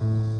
mm you.